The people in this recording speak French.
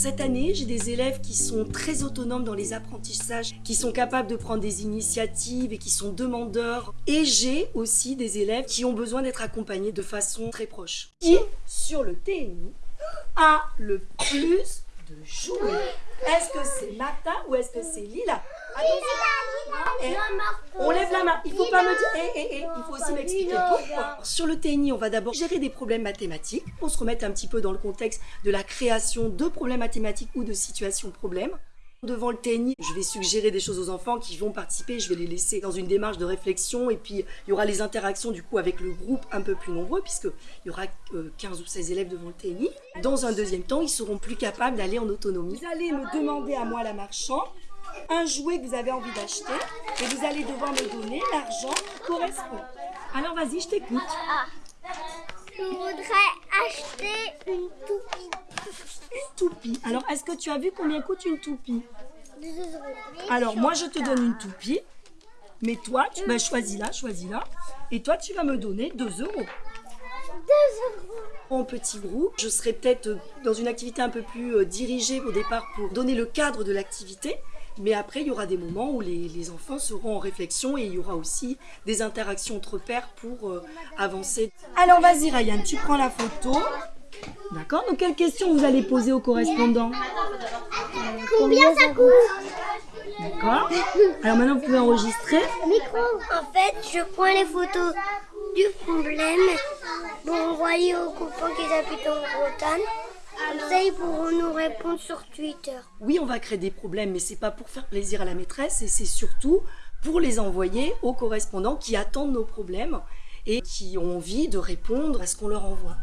Cette année, j'ai des élèves qui sont très autonomes dans les apprentissages, qui sont capables de prendre des initiatives et qui sont demandeurs. Et j'ai aussi des élèves qui ont besoin d'être accompagnés de façon très proche. Qui, sur le TNI, a le plus de jouets? Est-ce que c'est Martha ou est-ce que c'est Lila? Eh, on lève la main. Il faut pas me dire. Eh, eh, eh. Il faut aussi m'expliquer pourquoi. Sur le TNI, on va d'abord gérer des problèmes mathématiques pour se remettre un petit peu dans le contexte de la création de problèmes mathématiques ou de situations problèmes. Devant le TNI, je vais suggérer des choses aux enfants qui vont participer, je vais les laisser dans une démarche de réflexion et puis il y aura les interactions du coup avec le groupe un peu plus nombreux puisqu'il y aura 15 euh, ou 16 élèves devant le TNI. Dans un deuxième temps, ils seront plus capables d'aller en autonomie. Vous allez me demander à moi la marchande un jouet que vous avez envie d'acheter et vous allez devoir me donner l'argent qui correspond. Alors vas-y, je t'écoute. Ah. Je voudrais acheter une toupie. Une toupie. Alors, est-ce que tu as vu combien coûte une toupie? Alors, moi, je te donne une toupie. Mais toi, tu vas choisir là, choisis là. Et toi, tu vas me donner 2 euros. 2 euros. En petit groupe, je serai peut-être dans une activité un peu plus euh, dirigée au départ pour donner le cadre de l'activité. Mais après, il y aura des moments où les, enfants seront en réflexion et il y aura aussi des interactions entre pairs pour euh, avancer. Alors vas-y Ryan, tu prends la photo. D'accord Donc quelles questions vous allez poser aux correspondants? Combien ça coûte? D'accord Alors maintenant vous pouvez enregistrer. Micro. En fait, je prends les photos du problème pour envoyer aux copains qui habitent en Bretagne. Ça, ils pourront nous répondre sur Twitter. Oui, on va créer des problèmes, mais c'est pas pour faire plaisir à la maîtresse, et c'est surtout pour les envoyer aux correspondants qui attendent nos problèmes et qui ont envie de répondre à ce qu'on leur envoie.